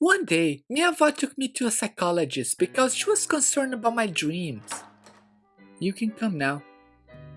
One day, Miava took me to a psychologist because she was concerned about my dreams. You can come now.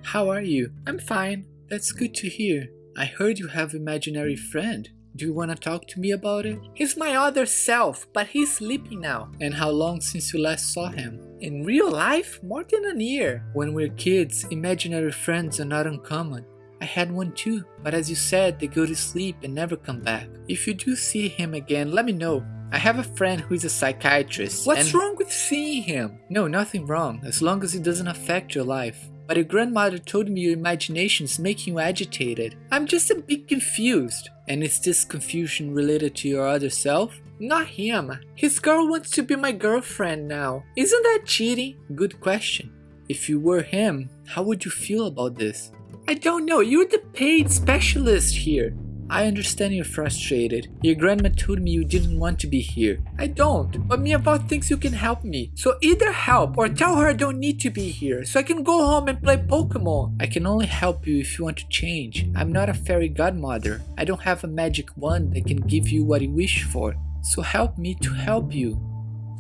How are you? I'm fine. That's good to hear. I heard you have imaginary friend. Do you want to talk to me about it? He's my other self, but he's sleeping now. And how long since you last saw him? In real life? More than a year. When we're kids, imaginary friends are not uncommon. I had one too, but as you said, they go to sleep and never come back. If you do see him again, let me know. I have a friend who is a psychiatrist. What's wrong with seeing him? No, nothing wrong, as long as it doesn't affect your life. But your grandmother told me your imagination is making you agitated. I'm just a bit confused. And is this confusion related to your other self? Not him. His girl wants to be my girlfriend now. Isn't that cheating? Good question. If you were him, how would you feel about this? I don't know, you're the paid specialist here. I understand you're frustrated. Your grandma told me you didn't want to be here. I don't, but Miava thinks you can help me. So either help or tell her I don't need to be here so I can go home and play Pokemon. I can only help you if you want to change. I'm not a fairy godmother. I don't have a magic wand that can give you what you wish for. So help me to help you.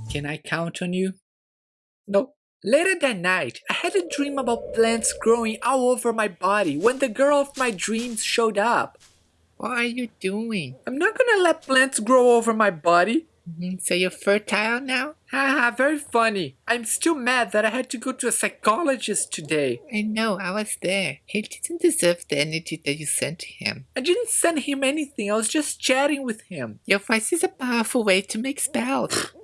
Can I count on you? No. Later that night, I had a dream about plants growing all over my body when the girl of my dreams showed up. What are you doing? I'm not gonna let plants grow over my body. So you're fertile now? Haha, very funny. I'm still mad that I had to go to a psychologist today. I know, I was there. He didn't deserve the energy that you sent him. I didn't send him anything, I was just chatting with him. Your voice is a powerful way to make spells.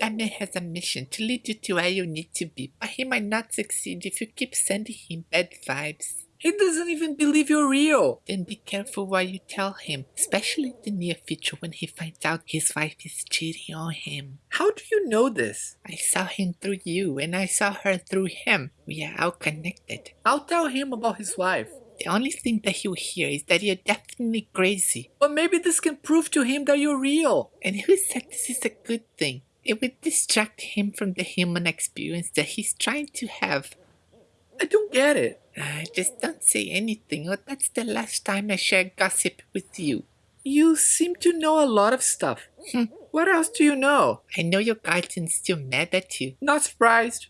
that man has a mission to lead you to where you need to be, but he might not succeed if you keep sending him bad vibes. He doesn't even believe you're real. Then be careful what you tell him, especially in the near future when he finds out his wife is cheating on him. How do you know this? I saw him through you and I saw her through him. We are all connected. I'll tell him about his wife. The only thing that he'll hear is that you're definitely crazy. But maybe this can prove to him that you're real. And who said this is a good thing? It would distract him from the human experience that he's trying to have. I don't get it. Uh, just don't say anything, or that's the last time I share gossip with you. You seem to know a lot of stuff. Hmm. what else do you know? I know your guardian's still mad at you. Not surprised.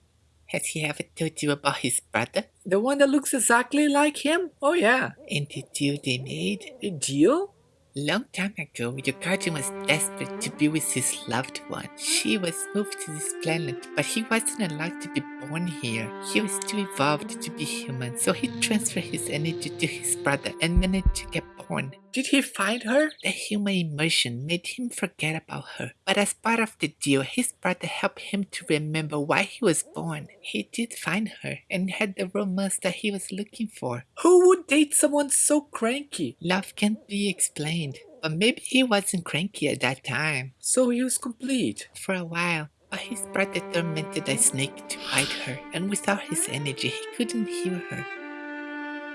Has he ever told you about his brother? The one that looks exactly like him? Oh yeah. And the deal they made? A deal? Long time ago, guardian was desperate to be with his loved one. She was moved to this planet, but he wasn't allowed to be born here. He was too evolved to be human, so he transferred his energy to his brother and managed to get born. Did he find her? The human emotion made him forget about her, but as part of the deal, his brother helped him to remember why he was born. He did find her and had the romance that he was looking for. Who would date someone so cranky? Love can't be explained, but maybe he wasn't cranky at that time. So he was complete? For a while. But his brother tormented a snake to bite her, and without his energy, he couldn't heal her.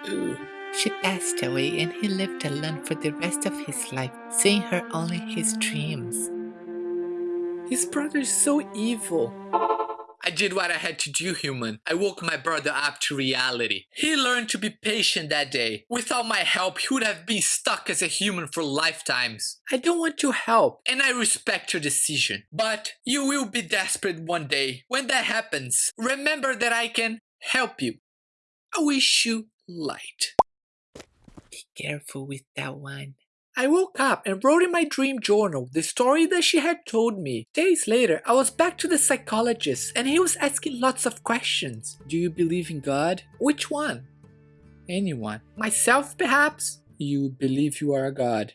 Ooh. She passed away and he lived alone for the rest of his life, seeing her only in his dreams. His brother is so evil. I did what I had to do, human. I woke my brother up to reality. He learned to be patient that day. Without my help, he would have been stuck as a human for lifetimes. I don't want to help, and I respect your decision. But you will be desperate one day. When that happens, remember that I can help you. I wish you light. Be careful with that one. I woke up and wrote in my dream journal the story that she had told me. Days later, I was back to the psychologist and he was asking lots of questions. Do you believe in God? Which one? Anyone. Myself, perhaps? You believe you are a god.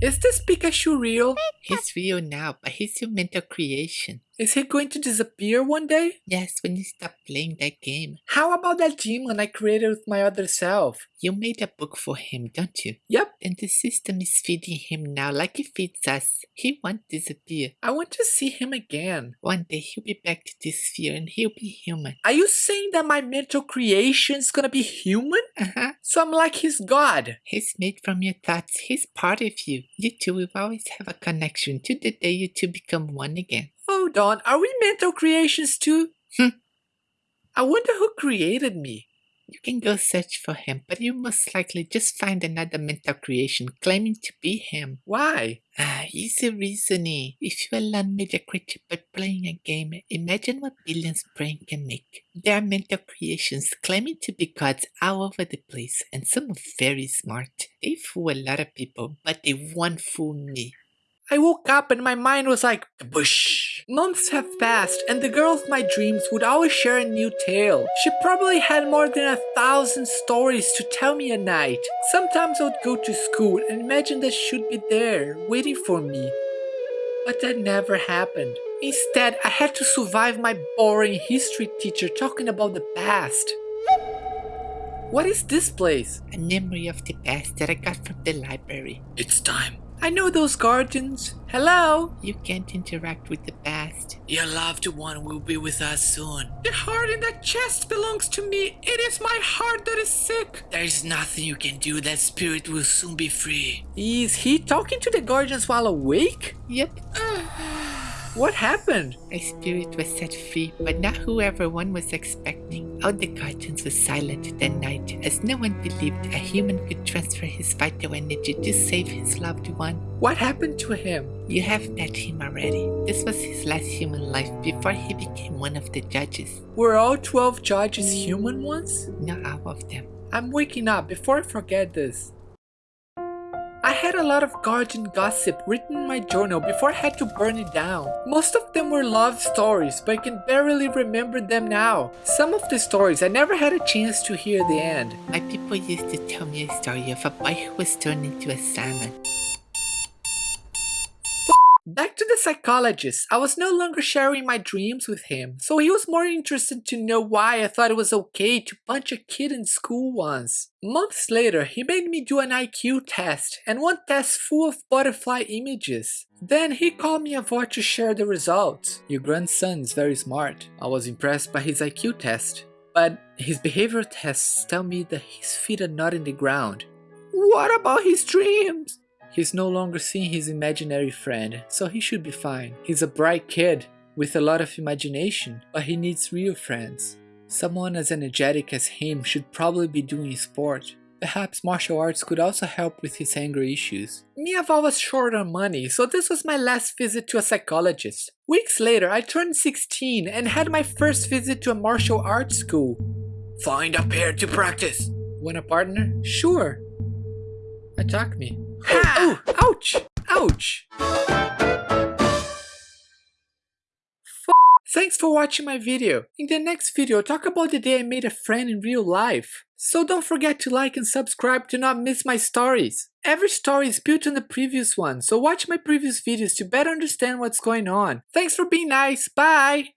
Is this Pikachu real? He's real now, but he's your mental creation. Is he going to disappear one day? Yes, when you stop playing that game. How about that demon I created with my other self? You made a book for him, don't you? Yep. And the system is feeding him now like it feeds us. He won't disappear. I want to see him again. One day he'll be back to this sphere and he'll be human. Are you saying that my mental creation is gonna be human? Uh-huh. So I'm like his god. He's made from your thoughts. He's part of you. You two will always have a connection to the day you two become one again. Hold on, are we mental creations too? Hmm. I wonder who created me. You can go search for him, but you most likely just find another mental creation claiming to be him. Why? Ah, easy reasoning. If you are learn media creature by playing a game, imagine what billions brain can make. There are mental creations claiming to be gods all over the place, and some are very smart. They fool a lot of people, but they won't fool me. I woke up and my mind was like, bush. Months have passed and the girl of my dreams would always share a new tale. She probably had more than a thousand stories to tell me a night. Sometimes I would go to school and imagine that she'd be there, waiting for me. But that never happened. Instead, I had to survive my boring history teacher talking about the past. What is this place? A memory of the past that I got from the library. It's time. I know those guardians. Hello? You can't interact with the past. Your loved one will be with us soon. The heart in that chest belongs to me. It is my heart that is sick. There is nothing you can do. That spirit will soon be free. Is he talking to the guardians while awake? Yep. Ah. What happened? My spirit was set free, but not who everyone was expecting. All the guardians were silent that night, as no one believed a human could transfer his vital energy to save his loved one. What happened to him? You have met him already. This was his last human life before he became one of the judges. Were all 12 judges human ones? Not all of them. I'm waking up before I forget this. I had a lot of guardian gossip written in my journal before I had to burn it down. Most of them were love stories, but I can barely remember them now. Some of the stories I never had a chance to hear the end. My people used to tell me a story of a boy who was turned into a salmon. Back to the psychologist. I was no longer sharing my dreams with him, so he was more interested to know why I thought it was okay to punch a kid in school once. Months later, he made me do an IQ test, and one test full of butterfly images. Then he called me over to share the results. Your grandson is very smart. I was impressed by his IQ test, but his behavior tests tell me that his feet are not in the ground. What about his dreams? He's no longer seeing his imaginary friend, so he should be fine. He's a bright kid with a lot of imagination, but he needs real friends. Someone as energetic as him should probably be doing sport. Perhaps martial arts could also help with his anger issues. Me, I've short on money, so this was my last visit to a psychologist. Weeks later, I turned 16 and had my first visit to a martial arts school. Find a pair to practice. Want a partner? Sure. Attack me. Oh, oh, ouch! Ouch! F Thanks for watching my video. In the next video, I'll talk about the day I made a friend in real life. So don't forget to like and subscribe to not miss my stories. Every story is built on the previous one, so watch my previous videos to better understand what's going on. Thanks for being nice, bye!